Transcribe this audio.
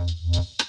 Mm-hmm.